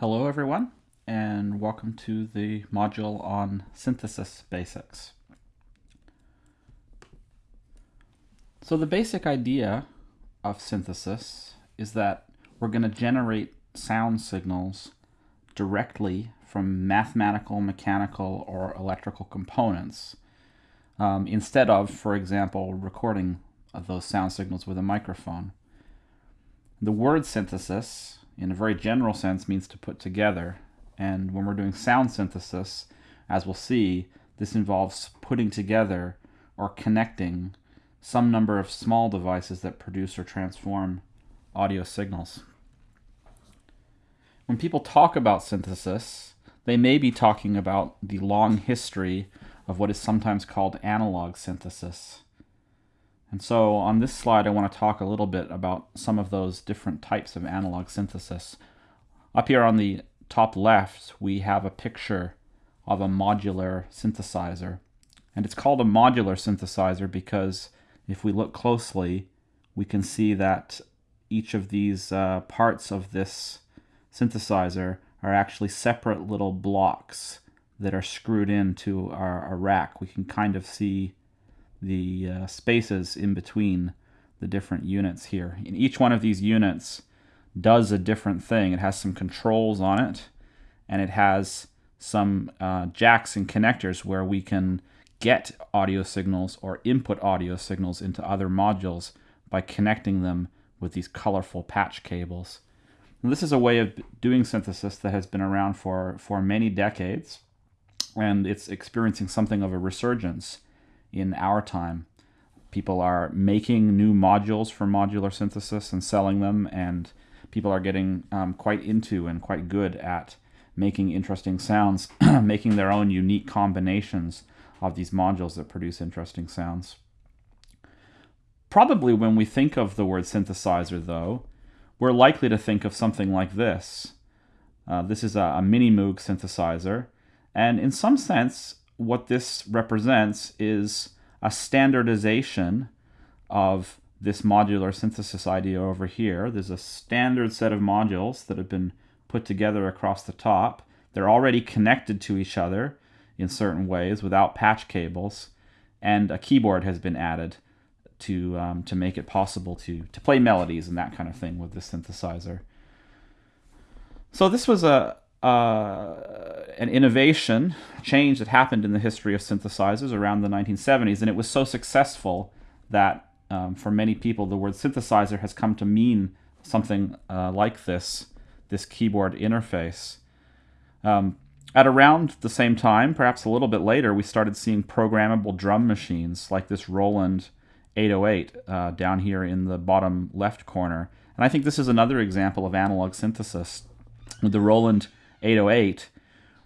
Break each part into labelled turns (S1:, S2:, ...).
S1: Hello everyone and welcome to the module on synthesis basics. So the basic idea of synthesis is that we're going to generate sound signals directly from mathematical, mechanical, or electrical components um, instead of, for example, recording those sound signals with a microphone. The word synthesis in a very general sense means to put together. And when we're doing sound synthesis, as we'll see, this involves putting together or connecting some number of small devices that produce or transform audio signals. When people talk about synthesis, they may be talking about the long history of what is sometimes called analog synthesis. And so on this slide, I want to talk a little bit about some of those different types of analog synthesis. Up here on the top left, we have a picture of a modular synthesizer. And it's called a modular synthesizer because if we look closely, we can see that each of these uh, parts of this synthesizer are actually separate little blocks that are screwed into our, our rack. We can kind of see the uh, spaces in between the different units here. And each one of these units does a different thing. It has some controls on it, and it has some uh, jacks and connectors where we can get audio signals or input audio signals into other modules by connecting them with these colorful patch cables. And this is a way of doing synthesis that has been around for, for many decades, and it's experiencing something of a resurgence in our time. People are making new modules for modular synthesis and selling them, and people are getting um, quite into and quite good at making interesting sounds, making their own unique combinations of these modules that produce interesting sounds. Probably when we think of the word synthesizer, though, we're likely to think of something like this. Uh, this is a, a mini Moog synthesizer, and in some sense, what this represents is a standardization of this modular synthesis idea over here. There's a standard set of modules that have been put together across the top. They're already connected to each other in certain ways without patch cables, and a keyboard has been added to um, to make it possible to to play melodies and that kind of thing with the synthesizer. So this was a uh, an innovation, change that happened in the history of synthesizers around the 1970s, and it was so successful that um, for many people the word synthesizer has come to mean something uh, like this, this keyboard interface. Um, at around the same time, perhaps a little bit later, we started seeing programmable drum machines like this Roland 808 uh, down here in the bottom left corner. And I think this is another example of analog synthesis. With the Roland 808,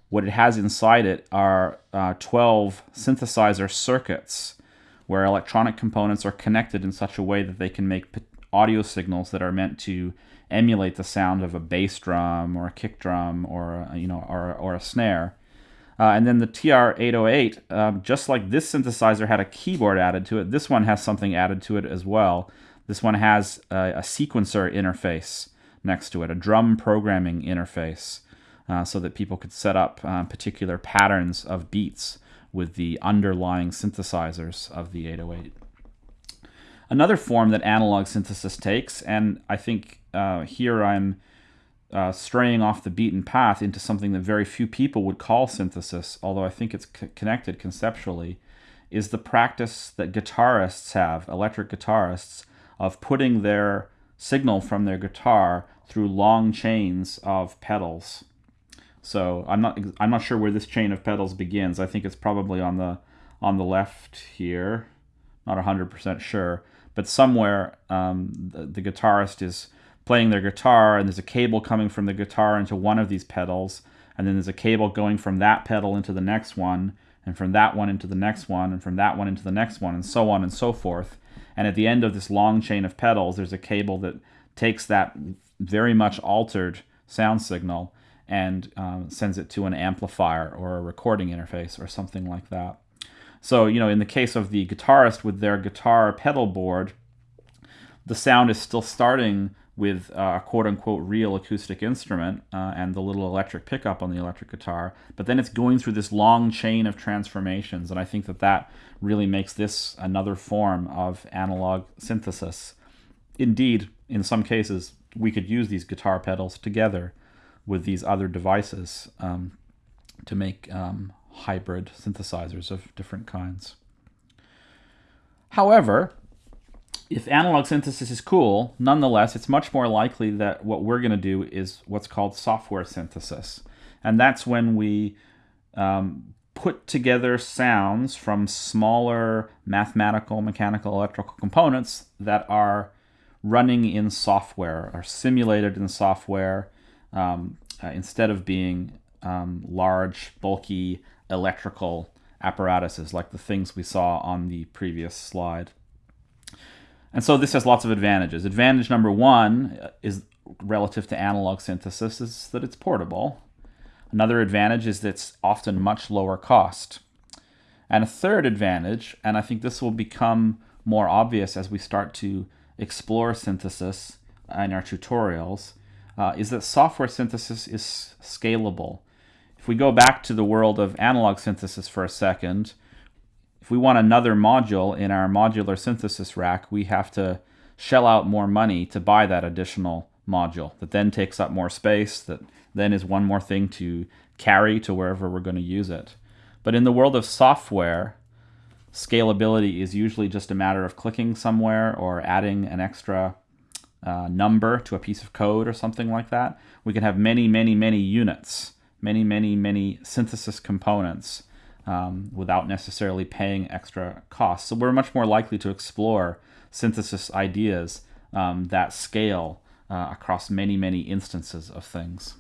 S1: what it has inside it are uh, 12 synthesizer circuits where electronic components are connected in such a way that they can make audio signals that are meant to emulate the sound of a bass drum or a kick drum or a, you know or, or a snare. Uh, and then the TR-808, um, just like this synthesizer had a keyboard added to it, this one has something added to it as well. This one has a, a sequencer interface next to it, a drum programming interface uh, so that people could set up uh, particular patterns of beats with the underlying synthesizers of the 808. Another form that analog synthesis takes, and I think uh, here I'm uh, straying off the beaten path into something that very few people would call synthesis, although I think it's connected conceptually, is the practice that guitarists have, electric guitarists, of putting their signal from their guitar through long chains of pedals. So I'm not I'm not sure where this chain of pedals begins. I think it's probably on the on the left here. Not 100% sure, but somewhere um, the, the guitarist is playing their guitar and there's a cable coming from the guitar into one of these pedals and then there's a cable going from that pedal into the next one and from that one into the next one and from that one into the next one and so on and so forth. And at the end of this long chain of pedals, there's a cable that takes that very much altered sound signal and um, sends it to an amplifier or a recording interface or something like that. So, you know, in the case of the guitarist with their guitar pedal board, the sound is still starting with uh, a quote unquote real acoustic instrument uh, and the little electric pickup on the electric guitar, but then it's going through this long chain of transformations. And I think that that really makes this another form of analog synthesis. Indeed, in some cases, we could use these guitar pedals together with these other devices um, to make um, hybrid synthesizers of different kinds. However, if analog synthesis is cool, nonetheless, it's much more likely that what we're going to do is what's called software synthesis. And that's when we um, put together sounds from smaller mathematical, mechanical, electrical components that are running in software, are simulated in software, um, uh, instead of being um, large, bulky electrical apparatuses like the things we saw on the previous slide. And so this has lots of advantages. Advantage number one is relative to analog synthesis is that it's portable. Another advantage is that it's often much lower cost. And a third advantage, and I think this will become more obvious as we start to explore synthesis in our tutorials, uh, is that software synthesis is scalable. If we go back to the world of analog synthesis for a second, if we want another module in our modular synthesis rack, we have to shell out more money to buy that additional module that then takes up more space, that then is one more thing to carry to wherever we're going to use it. But in the world of software, scalability is usually just a matter of clicking somewhere or adding an extra uh, number to a piece of code or something like that. We can have many, many, many units, many, many, many synthesis components um, without necessarily paying extra costs. So we're much more likely to explore synthesis ideas um, that scale uh, across many, many instances of things.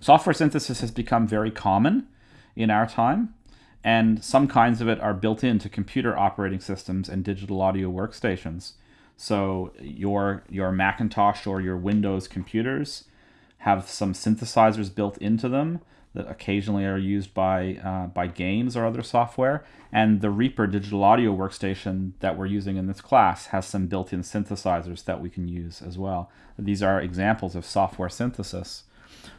S1: Software synthesis has become very common in our time, and some kinds of it are built into computer operating systems and digital audio workstations. So your your Macintosh or your Windows computers have some synthesizers built into them that occasionally are used by uh, by games or other software. And the Reaper digital audio workstation that we're using in this class has some built-in synthesizers that we can use as well. These are examples of software synthesis.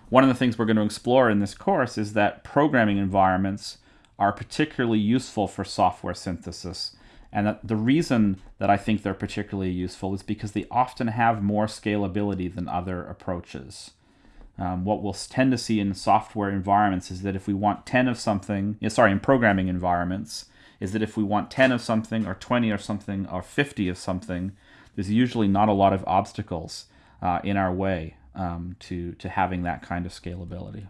S1: One of the things we're going to explore in this course is that programming environments are particularly useful for software synthesis. And the reason that I think they're particularly useful is because they often have more scalability than other approaches. Um, what we'll tend to see in software environments is that if we want 10 of something, sorry, in programming environments, is that if we want 10 of something or 20 or something or 50 of something, there's usually not a lot of obstacles uh, in our way um, to, to having that kind of scalability.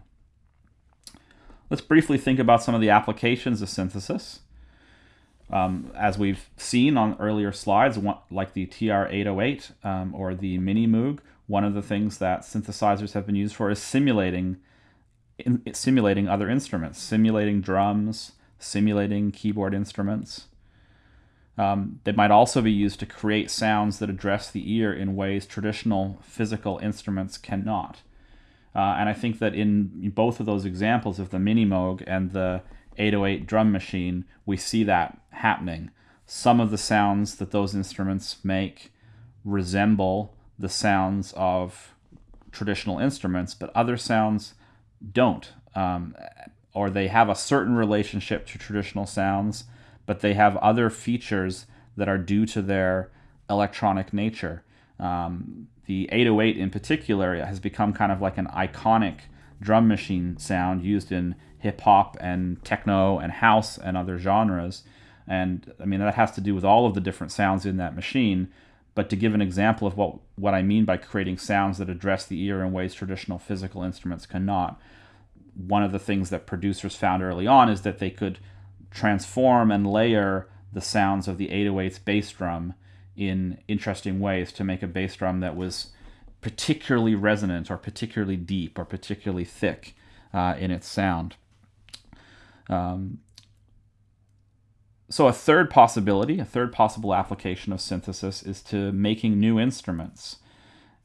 S1: Let's briefly think about some of the applications of synthesis. Um, as we've seen on earlier slides, one, like the TR-808 um, or the Mini Moog, one of the things that synthesizers have been used for is simulating in, simulating other instruments, simulating drums, simulating keyboard instruments. Um, they might also be used to create sounds that address the ear in ways traditional physical instruments cannot. Uh, and I think that in both of those examples of the Mini Moog and the 808 drum machine, we see that happening. Some of the sounds that those instruments make resemble the sounds of traditional instruments, but other sounds don't. Um, or they have a certain relationship to traditional sounds, but they have other features that are due to their electronic nature. Um, the 808 in particular has become kind of like an iconic drum machine sound used in hip hop and techno and house and other genres. And I mean, that has to do with all of the different sounds in that machine. But to give an example of what, what I mean by creating sounds that address the ear in ways traditional physical instruments cannot, one of the things that producers found early on is that they could transform and layer the sounds of the 808's bass drum in interesting ways to make a bass drum that was particularly resonant or particularly deep or particularly thick uh, in its sound. Um, so a third possibility, a third possible application of synthesis is to making new instruments.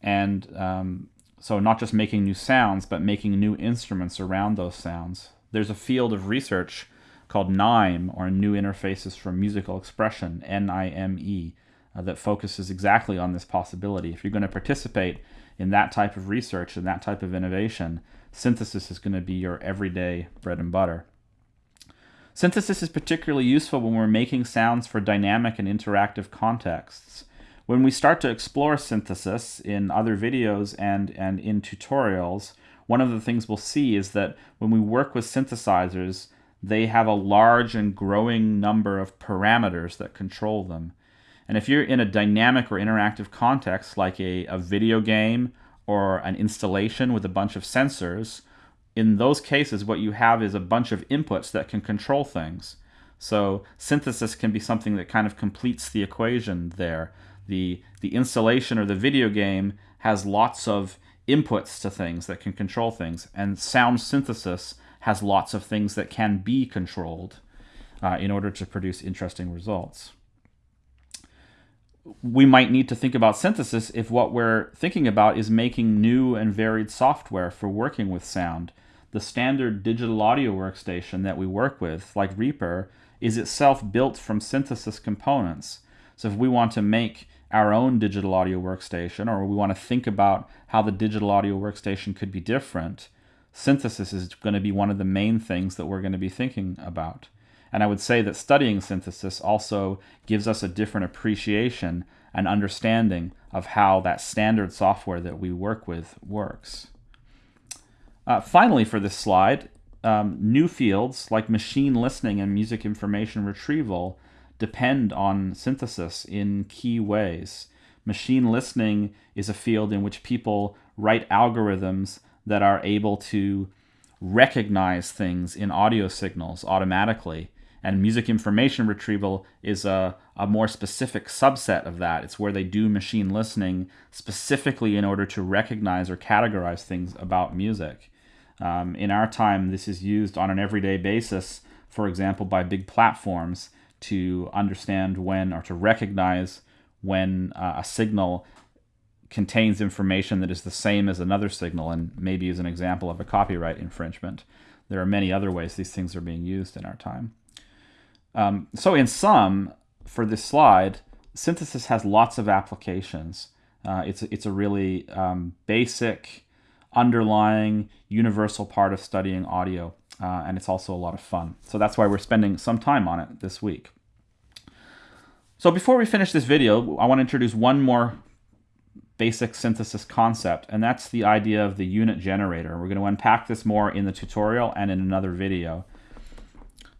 S1: And um, so not just making new sounds, but making new instruments around those sounds. There's a field of research called NIME, or New Interfaces for Musical Expression, N-I-M-E, uh, that focuses exactly on this possibility. If you're going to participate in that type of research and that type of innovation, synthesis is going to be your everyday bread and butter. Synthesis is particularly useful when we're making sounds for dynamic and interactive contexts. When we start to explore synthesis in other videos and, and in tutorials, one of the things we'll see is that when we work with synthesizers, they have a large and growing number of parameters that control them. And if you're in a dynamic or interactive context, like a, a video game or an installation with a bunch of sensors, in those cases, what you have is a bunch of inputs that can control things. So synthesis can be something that kind of completes the equation there. The, the installation or the video game has lots of inputs to things that can control things, and sound synthesis has lots of things that can be controlled uh, in order to produce interesting results. We might need to think about synthesis if what we're thinking about is making new and varied software for working with sound. The standard digital audio workstation that we work with, like Reaper, is itself built from synthesis components. So if we want to make our own digital audio workstation or we want to think about how the digital audio workstation could be different, synthesis is going to be one of the main things that we're going to be thinking about. And I would say that studying synthesis also gives us a different appreciation and understanding of how that standard software that we work with works. Uh, finally, for this slide, um, new fields like machine listening and music information retrieval depend on synthesis in key ways. Machine listening is a field in which people write algorithms that are able to recognize things in audio signals automatically. And music information retrieval is a, a more specific subset of that. It's where they do machine listening specifically in order to recognize or categorize things about music. Um, in our time, this is used on an everyday basis, for example, by big platforms to understand when or to recognize when uh, a signal contains information that is the same as another signal and maybe is an example of a copyright infringement. There are many other ways these things are being used in our time. Um, so in sum, for this slide, synthesis has lots of applications. Uh, it's, it's a really um, basic, underlying, universal part of studying audio, uh, and it's also a lot of fun. So that's why we're spending some time on it this week. So before we finish this video, I want to introduce one more basic synthesis concept, and that's the idea of the unit generator. We're going to unpack this more in the tutorial and in another video.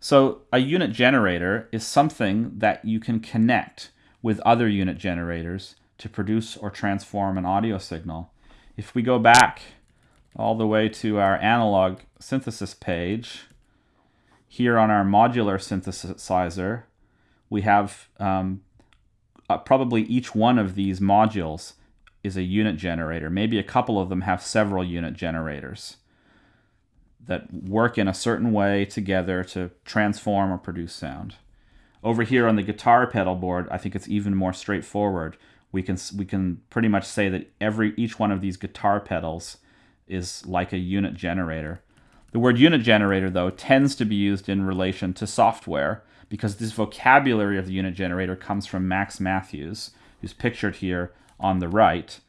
S1: So a unit generator is something that you can connect with other unit generators to produce or transform an audio signal. If we go back all the way to our analog synthesis page, here on our modular synthesizer, we have um, uh, probably each one of these modules is a unit generator. Maybe a couple of them have several unit generators that work in a certain way together to transform or produce sound. Over here on the guitar pedal board, I think it's even more straightforward. We can we can pretty much say that every each one of these guitar pedals is like a unit generator. The word unit generator though tends to be used in relation to software because this vocabulary of the unit generator comes from Max Mathews, who's pictured here on the right,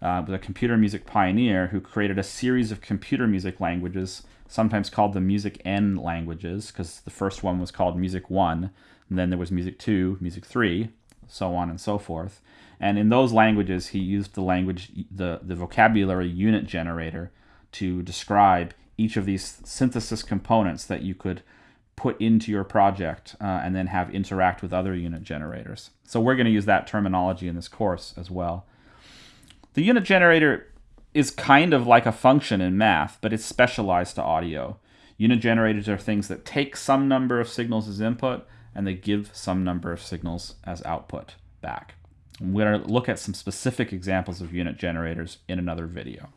S1: uh, a computer music pioneer who created a series of computer music languages, sometimes called the Music N languages, because the first one was called Music 1, and then there was Music 2, Music 3, so on and so forth. And in those languages, he used the language, the, the vocabulary unit generator to describe each of these synthesis components that you could put into your project uh, and then have interact with other unit generators. So we're going to use that terminology in this course as well. The unit generator is kind of like a function in math, but it's specialized to audio. Unit generators are things that take some number of signals as input and they give some number of signals as output back. we're going to look at some specific examples of unit generators in another video.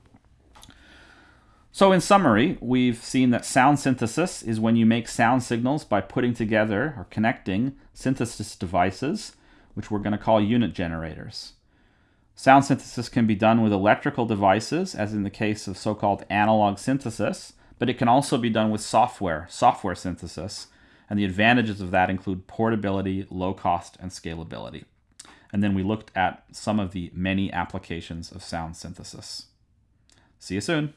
S1: So in summary, we've seen that sound synthesis is when you make sound signals by putting together or connecting synthesis devices, which we're going to call unit generators. Sound synthesis can be done with electrical devices, as in the case of so-called analog synthesis, but it can also be done with software, software synthesis, and the advantages of that include portability, low cost, and scalability. and then we looked at some of the many applications of sound synthesis. See you soon.